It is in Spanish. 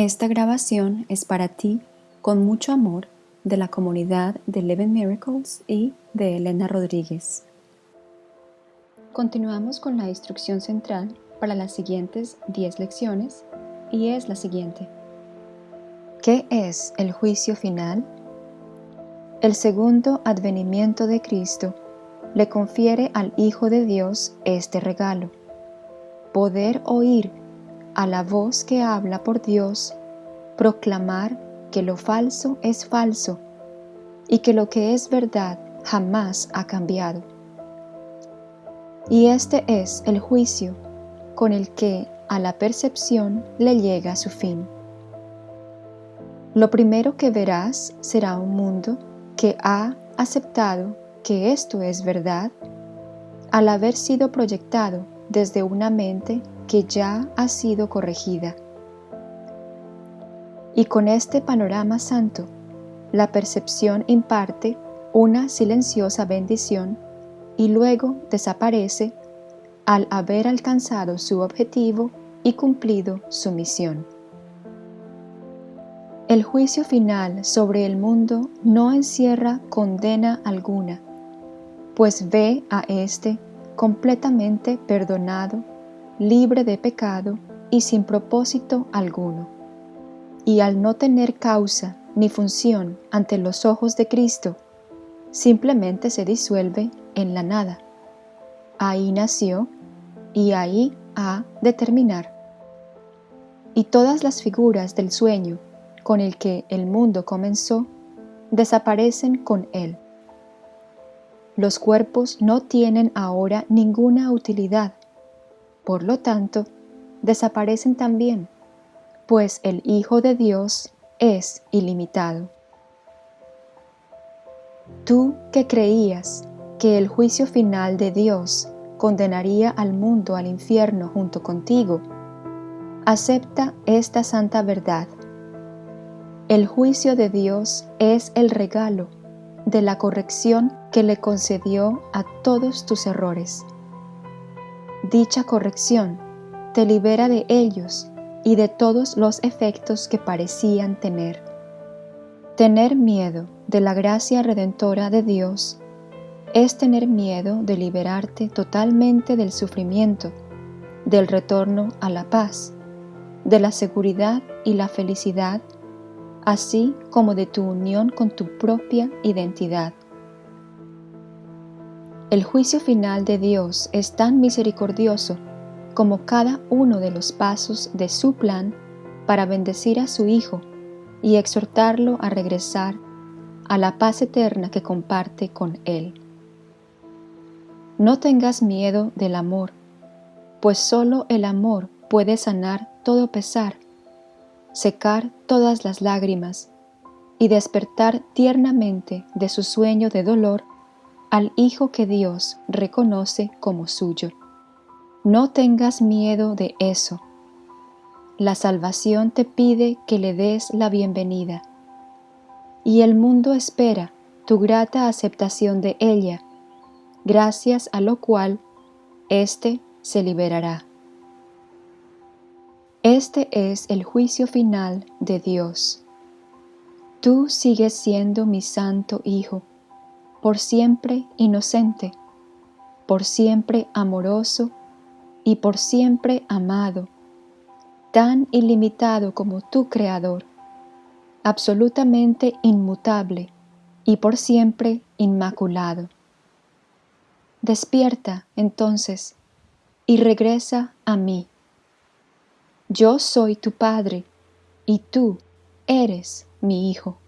Esta grabación es para ti con mucho amor de la comunidad de Eleven Miracles y de Elena Rodríguez. Continuamos con la instrucción central para las siguientes 10 lecciones y es la siguiente. ¿Qué es el juicio final? El segundo advenimiento de Cristo le confiere al Hijo de Dios este regalo, poder oír a la voz que habla por Dios, proclamar que lo falso es falso y que lo que es verdad jamás ha cambiado. Y este es el juicio con el que a la percepción le llega su fin. Lo primero que verás será un mundo que ha aceptado que esto es verdad al haber sido proyectado desde una mente que ya ha sido corregida. Y con este panorama santo, la percepción imparte una silenciosa bendición y luego desaparece al haber alcanzado su objetivo y cumplido su misión. El juicio final sobre el mundo no encierra condena alguna, pues ve a éste completamente perdonado, libre de pecado y sin propósito alguno. Y al no tener causa ni función ante los ojos de Cristo, simplemente se disuelve en la nada. Ahí nació y ahí ha de terminar. Y todas las figuras del sueño con el que el mundo comenzó desaparecen con él. Los cuerpos no tienen ahora ninguna utilidad, por lo tanto, desaparecen también, pues el Hijo de Dios es ilimitado. Tú que creías que el juicio final de Dios condenaría al mundo al infierno junto contigo, acepta esta santa verdad. El juicio de Dios es el regalo de la corrección que le concedió a todos tus errores. Dicha corrección te libera de ellos y de todos los efectos que parecían tener. Tener miedo de la gracia redentora de Dios es tener miedo de liberarte totalmente del sufrimiento, del retorno a la paz, de la seguridad y la felicidad, así como de tu unión con tu propia identidad. El juicio final de Dios es tan misericordioso como cada uno de los pasos de su plan para bendecir a su Hijo y exhortarlo a regresar a la paz eterna que comparte con Él. No tengas miedo del amor, pues solo el amor puede sanar todo pesar, secar todas las lágrimas y despertar tiernamente de su sueño de dolor al Hijo que Dios reconoce como suyo. No tengas miedo de eso. La salvación te pide que le des la bienvenida, y el mundo espera tu grata aceptación de ella gracias a lo cual éste se liberará. Este es el juicio final de Dios. Tú sigues siendo mi santo Hijo, por siempre inocente, por siempre amoroso y por siempre amado, tan ilimitado como tu Creador, absolutamente inmutable y por siempre inmaculado. Despierta, entonces, y regresa a mí. Yo soy tu Padre, y tú eres mi Hijo.